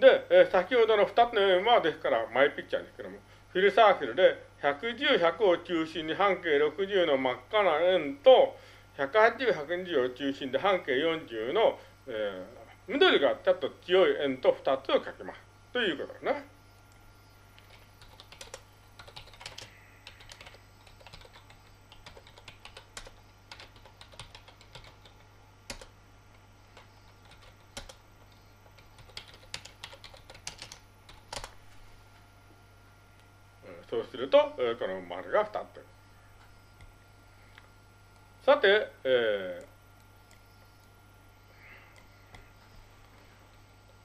で、えー、先ほどの2つの円はですからマイピッチャーですけども、フィルサークルで110、100を中心に半径60の真っ赤な円と、180、120を中心で半径40の、えー、緑がちょっと強い円と2つを書きます。ということですね。そうすると、この丸が2つ。さて、え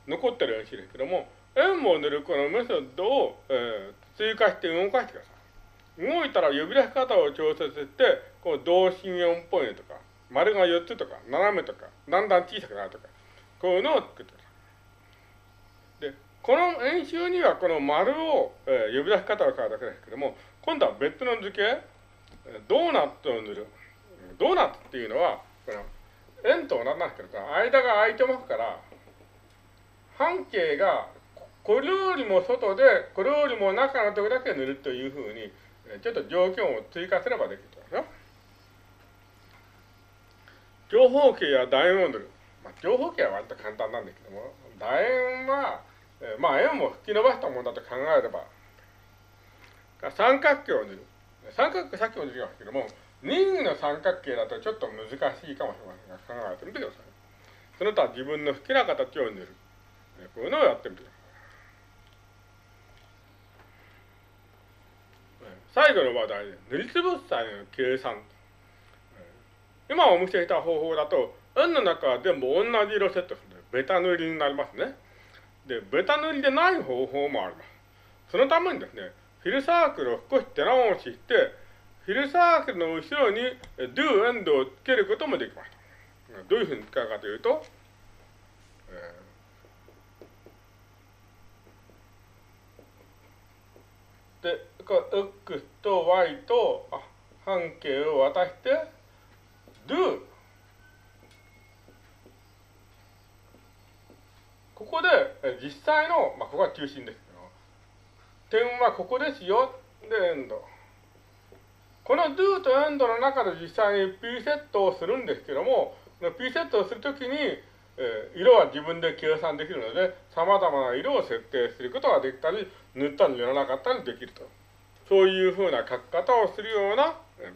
ー、残ってる円ですけども、円を塗るこのメソッドを、えー、追加して動かしてください。動いたら呼び出し方を調節して、こう同心円っぽいとか、丸が4つとか、斜めとか、だんだん小さくなるとか、こういうのを作ってください。この演習にはこの丸を、えー、呼び出し方を変えるだけですけども、今度は別の図形、ドーナツを塗る。ドーナツっていうのは、この円と同じなんですけど間が空いてますから、半径がこれよりも外で、これよりも中のところだけ塗るというふうに、ちょっと条件を追加すればできるとですよ。長方形や楕円を塗る。まあ、長方形は割と簡単なんですけども、楕円は、えー、まあ円も吹き伸ばしたものだと考えれば、三角形を塗る。三角形さっきも出てきましたけども、任意の三角形だとちょっと難しいかもしれませんが、考えてみてください。その他自分の好きな形を塗る。こういうのをやってみてください。最後の話題で、塗りつぶす際の計算。今お見せした方法だと、円の中は全部同じ色セットするので、ベタ塗りになりますね。で、ベタ塗りでない方法もあります。そのためにですね、フィルサークルを少し手直しして、フィルサークルの後ろに do end をつけることもできます。どういうふうに使うかというと、で、これ x と y と半径を渡して do ここで実際の、まあ、ここは中心ですけど、点はここですよ。で、エンド。この do と end の中で実際に p セットをするんですけども、p セットをするときに、えー、色は自分で計算できるので、様々な色を設定することができたり、塗ったり塗らなかったりできると。そういうふうな書き方をするような、え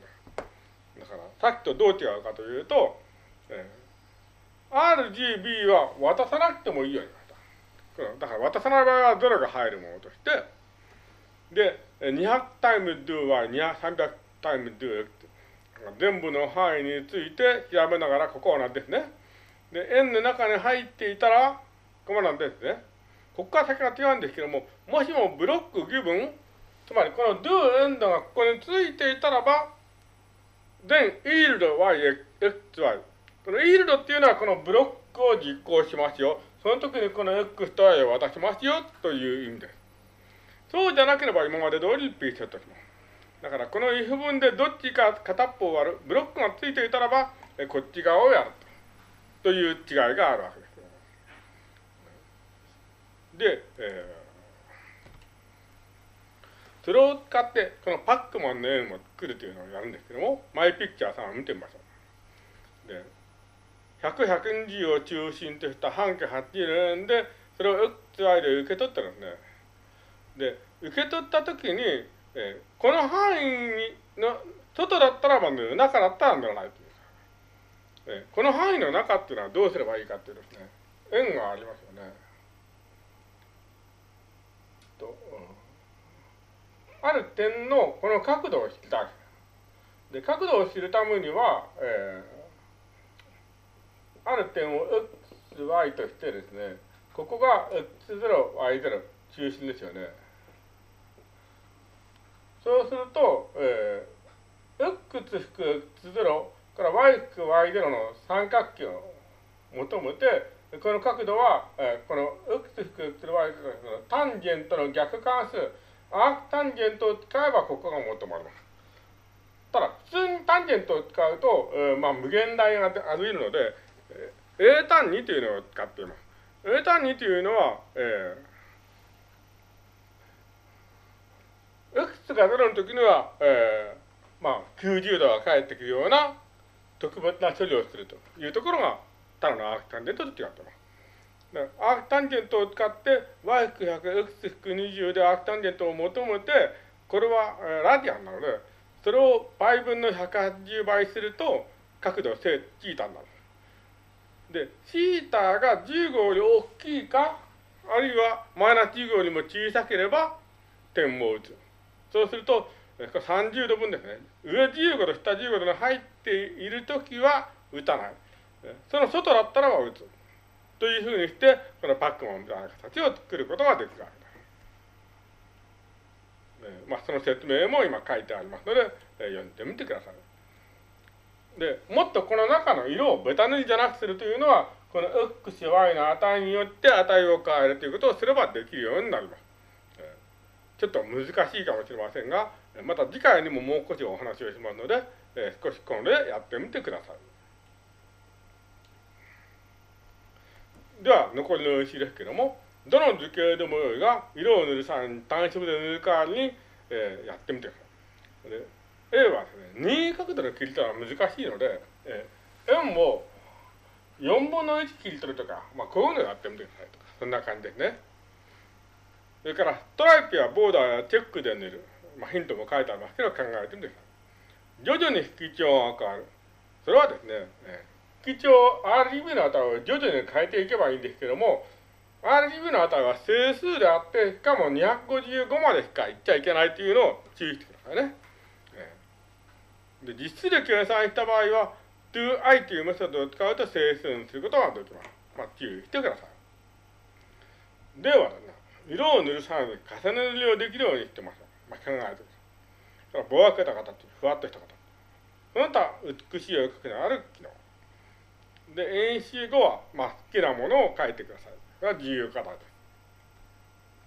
ー、だから、さっきとどう違うかというと、えー、RGB は渡さなくてもいいようになった。だから渡さない場合は0が入るものとして、で、200タイム do は300タイム do 全部の範囲について調べながら、ここは何ですね。で、円の中に入っていたら、ここなんですね。ここから先が違うんですけども、もしもブロックギブン、つまりこの do end がここについていたらば、then yield y, x, y。この yield っていうのはこのブロックを実行しますよ。その時にこの x と y を渡しますよという意味です。そうじゃなければ今まで通り p セットします。だからこの if 文でどっちか片っぽを割る、ブロックがついていたらば、こっち側をやると。という違いがあるわけです。で、えー、それを使って、このパックマンの円を作るというのをやるんですけども、マイピクチャーさんを見てみましょう。で、100、120を中心とした半径80円で、それを XY で受け取ったんですね。で、受け取ったときに、えー、この範囲の外だったらまあ塗る、中だったら塗らないという、え、この範囲の中っていうのはどうすればいいかっていうですね、円がありますよね。と、ある点のこの角度を知りたい。で、角度を知るためには、えー、ある点を xy としてですね、ここが x0、y0 中心ですよね。そうすると、えー、x 引く x0 から y 引く y0 の三角形を求めて、この角度は、えー、この x 引く x0 y 0のタンジェントの逆関数、アークタンジェントを使えばここが求まります。ただ、普通にタンジェントを使うと、えー、まあ、無限大がありるので、A 単2というのを使っています。エタ2というのは、えー、x が0の時には、えー、まあ、90度が返ってくるような特別な処理をするというところが、ただのアークタンジェントと違ってます。アークタンジェントを使って y=100x-20 でアークタンジェントを求めて、これはラディアンなので、それを倍分の180倍すると角度正チータになる。で、シータが10号より大きいか、あるいはマイナス10号よりも小さければ点を打つ。そうすると、30度分ですね。上15度、下15度に入っているときは打たない。その外だったらば打つ。というふうにして、このパックマンみたいな形を作ることができるわけです。まあ、その説明も今書いてありますので、読んでみてください。で、もっとこの中の色をベタ塗りじゃなくするというのは、この x、y の値によって値を変えるということをすればできるようになります。ちょっと難しいかもしれませんが、また次回にももう少しお話をしますので、少し今度でやってみてください。では、残りの印ですけども、どの図形でもよいが、色を塗る際に単色で塗る代わりに、え、やってみてください。A はです、任意角度で切り取るのは難しいので、えー、円を4分の1切り取るとか、まあ、こういうのをやってみてくださいとか、そんな感じですね。それから、ストライプやボーダーやチェックで塗る。まあ、ヒントも書いてありますけど、考えてみてください。徐々に引き調が変わる。それはですね、えー、引き調、RGB の値を徐々に変えていけばいいんですけども、RGB の値は整数であって、しかも255までしかいっちゃいけないというのを注意してくださいね。で実質で計算した場合は、toI というメソッドを使うと整数にすることができます。まあ、注意してください。では、ね、色を塗る際に重ね塗りをできるようにしてます。まあ、考えてください。ぼやけた形、ふわっとした形。その他、美しい絵を描くのある機能。で、演習後は、まあ、好きなものを書いてください。これは自由形です。